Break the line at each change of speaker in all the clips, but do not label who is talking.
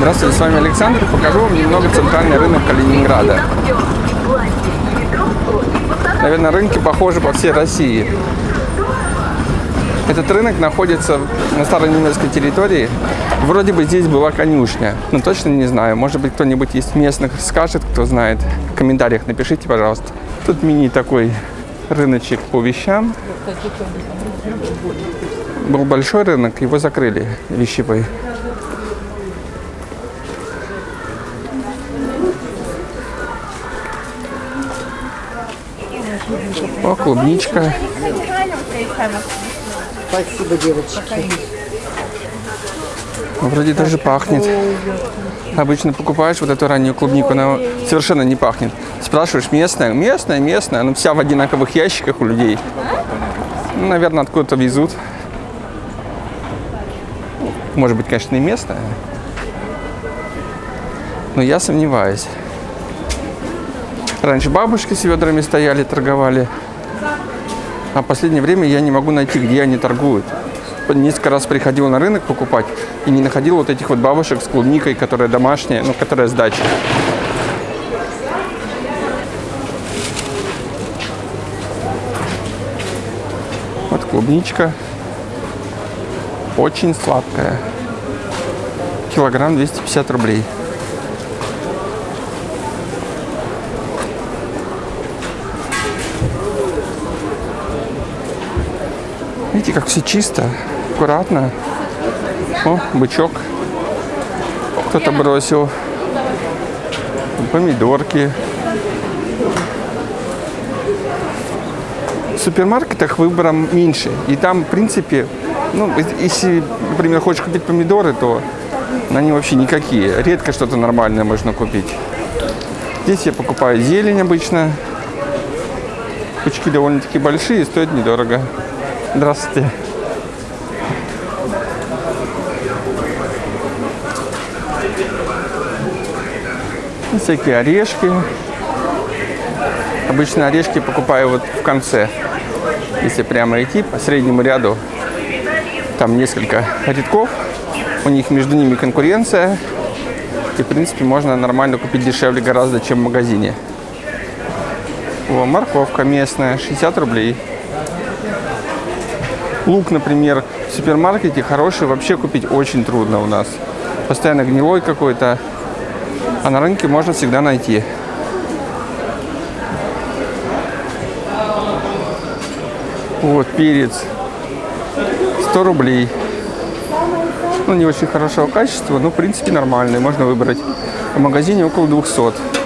Здравствуйте, с вами Александр. Покажу вам немного центральный рынок Калининграда. Наверное, рынки похожи по всей России. Этот рынок находится на старой немецкой территории. Вроде бы здесь была конюшня, но точно не знаю. Может быть, кто-нибудь из местных скажет, кто знает. В комментариях напишите, пожалуйста. Тут мини такой рыночек по вещам. Был большой рынок, его закрыли вещевой. О, клубничка.
Спасибо, девочки.
Ну, Вроде даже пахнет. Обычно покупаешь вот эту раннюю клубнику, она совершенно не пахнет. Спрашиваешь, местная? Местная, местная. Ну, вся в одинаковых ящиках у людей. Ну, наверное, откуда-то везут. Может быть, конечно, и местная. Но я сомневаюсь. Раньше бабушки с ведрами стояли, торговали. А в последнее время я не могу найти, где они торгуют. Несколько раз приходил на рынок покупать и не находил вот этих вот бабушек с клубникой, которая домашняя, ну, которая с. Вот клубничка. Очень сладкая. Килограмм 250 рублей. Видите, как все чисто, аккуратно. О, бычок. Кто-то бросил. Помидорки. В супермаркетах выбором меньше. И там, в принципе, ну, если, например, хочешь купить помидоры, то они вообще никакие. Редко что-то нормальное можно купить. Здесь я покупаю зелень обычно. Пучки довольно-таки большие, стоят недорого. Здравствуйте. Всякие орешки. Обычно орешки покупаю вот в конце. Если прямо идти по среднему ряду, там несколько рядков. У них между ними конкуренция. И, в принципе, можно нормально купить дешевле гораздо, чем в магазине. О, морковка местная, 60 рублей. Лук, например, в супермаркете хороший вообще купить очень трудно у нас. Постоянно гнилой какой-то. А на рынке можно всегда найти. Вот, перец. 100 рублей. Ну, не очень хорошего качества, но, в принципе, нормальный. Можно выбрать. В магазине около 200.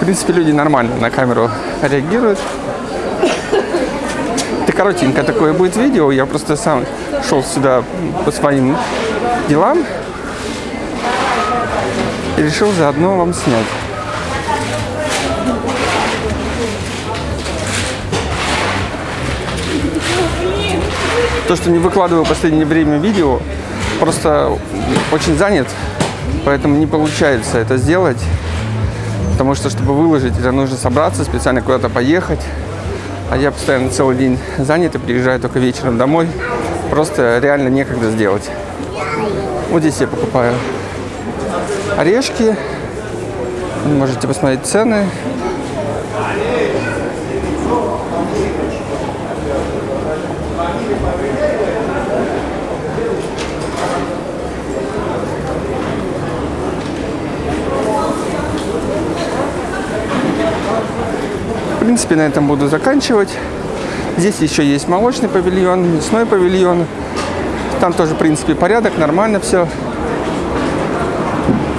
В принципе, люди нормально на камеру реагируют. Это коротенько такое будет видео. Я просто сам шел сюда по своим делам. И решил заодно вам снять. То, что не выкладываю в последнее время видео, просто очень занят, поэтому не получается это сделать. Потому что, чтобы выложить, это нужно собраться, специально куда-то поехать. А я постоянно целый день занят и приезжаю только вечером домой. Просто реально некогда сделать. Вот здесь я покупаю орешки. Можете посмотреть цены. Принципе, на этом буду заканчивать. Здесь еще есть молочный павильон, мясной павильон. Там тоже, в принципе, порядок, нормально все.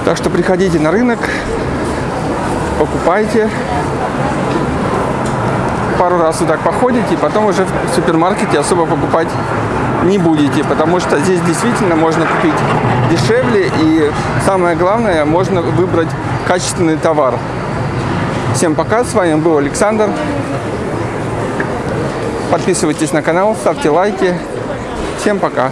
Так что приходите на рынок, покупайте. Пару раз вот так походите, и потом уже в супермаркете особо покупать не будете, потому что здесь действительно можно купить дешевле и самое главное, можно выбрать качественный товар. Всем пока, с вами был Александр. Подписывайтесь на канал, ставьте лайки. Всем пока.